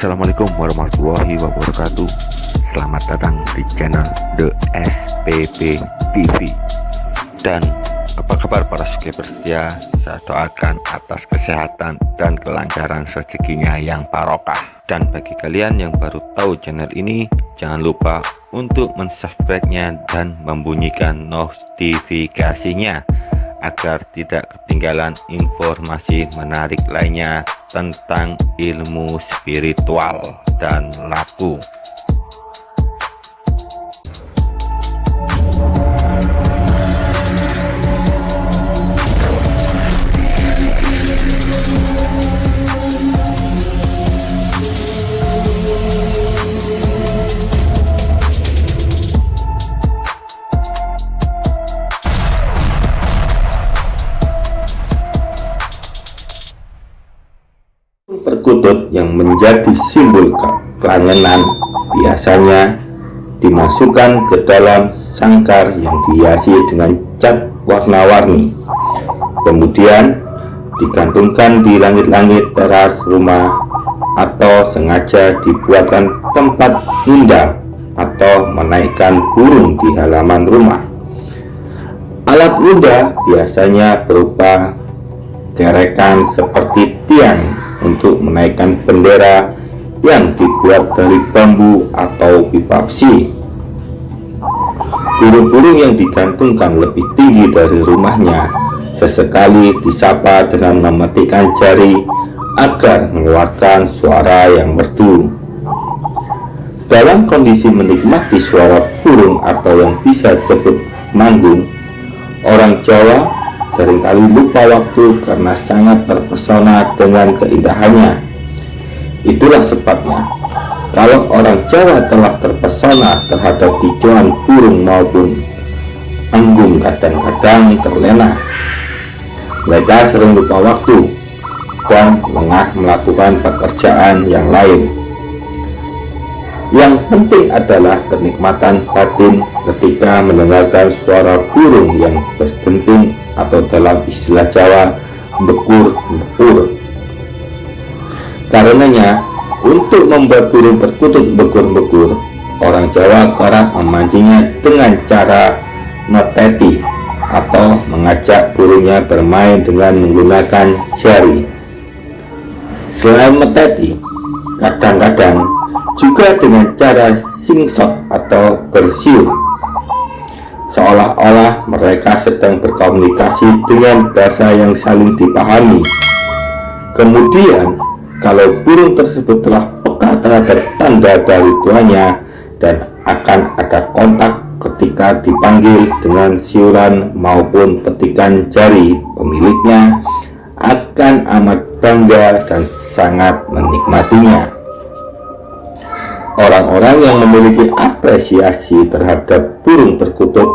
Assalamualaikum warahmatullahi wabarakatuh. Selamat datang di channel The SPP TV Dan apa kabar para subscriber setia Saya doakan atas kesehatan dan kelancaran rezekinya yang barokah. Dan bagi kalian yang baru tahu channel ini Jangan lupa untuk mensubscribe-nya dan membunyikan notifikasinya agar tidak ketinggalan informasi menarik lainnya tentang ilmu spiritual dan laku perkutut yang menjadi simbol kelangenan biasanya dimasukkan ke dalam sangkar yang dihiasi dengan cat warna-warni. Kemudian digantungkan di langit-langit teras rumah atau sengaja dibuatkan tempat indah atau menaikkan burung di halaman rumah. Alat indah biasanya berupa gerekan seperti tiang untuk menaikkan bendera yang dibuat dari bambu atau bipapsi. Burung-burung yang digantungkan lebih tinggi dari rumahnya sesekali disapa dengan mematikan jari agar mengeluarkan suara yang merdu. Dalam kondisi menikmati suara burung atau yang bisa disebut manggung, orang Jawa sering kali lupa waktu karena sangat terpesona dengan keindahannya. Itulah sebabnya, kalau orang Jawa telah terpesona terhadap hijauan burung maupun anggung kadang-kadang terlena. Mereka sering lupa waktu dan lengah melakukan pekerjaan yang lain. Yang penting adalah kenikmatan batin ketika mendengarkan suara burung yang berdenting atau dalam istilah Jawa bekur-bekur. Karenanya, untuk membuat burung perkutut bekur-bekur, orang Jawa kerap memancingnya dengan cara meteti atau mengajak burungnya bermain dengan menggunakan jari. Selain meteti, kadang-kadang juga dengan cara singsot atau bersiul seolah-olah mereka sedang berkomunikasi dengan bahasa yang saling dipahami. Kemudian, kalau burung tersebut telah peka terhadap tanda dari tuannya dan akan ada kontak ketika dipanggil dengan siulan maupun petikan jari pemiliknya akan amat bangga dan sangat menikmatinya. Orang-orang yang memiliki apresiasi terhadap burung perkutut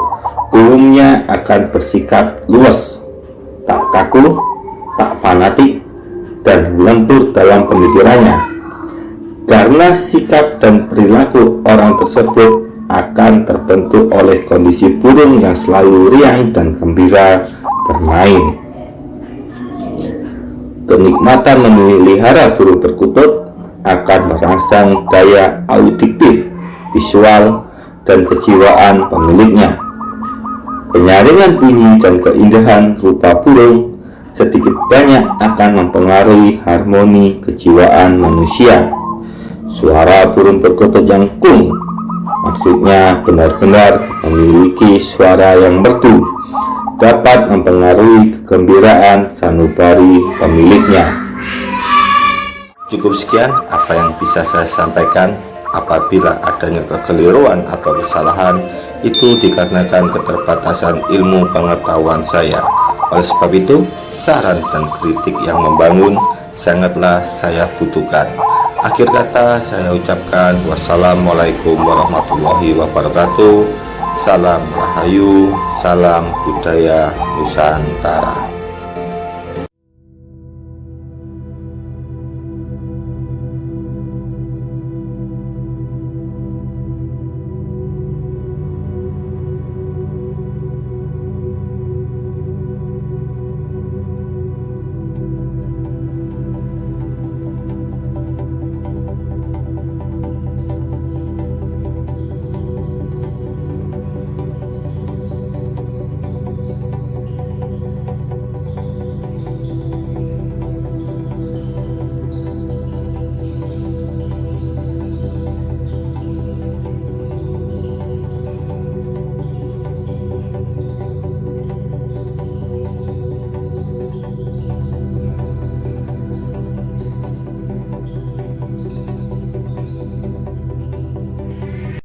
umumnya akan bersikap luas, tak kaku, tak fanatik, dan lentur dalam pemikirannya. Karena sikap dan perilaku orang tersebut akan terbentuk oleh kondisi burung yang selalu riang dan gembira bermain. Kenikmatan memelihara burung perkutut akan merangsang daya auditif, visual, dan kejiwaan pemiliknya. Penyaringan bunyi dan keindahan rupa burung sedikit banyak akan mempengaruhi harmoni kejiwaan manusia. Suara burung perkutut yang kung maksudnya benar-benar memiliki suara yang merdu dapat mempengaruhi kegembiraan sanubari pemiliknya. Cukup sekian apa yang bisa saya sampaikan. Apabila adanya kekeliruan atau kesalahan itu dikarenakan keterbatasan ilmu pengetahuan saya. Oleh sebab itu saran dan kritik yang membangun sangatlah saya butuhkan. Akhir kata saya ucapkan wassalamualaikum warahmatullahi wabarakatuh. Salam rahayu salam budaya Nusantara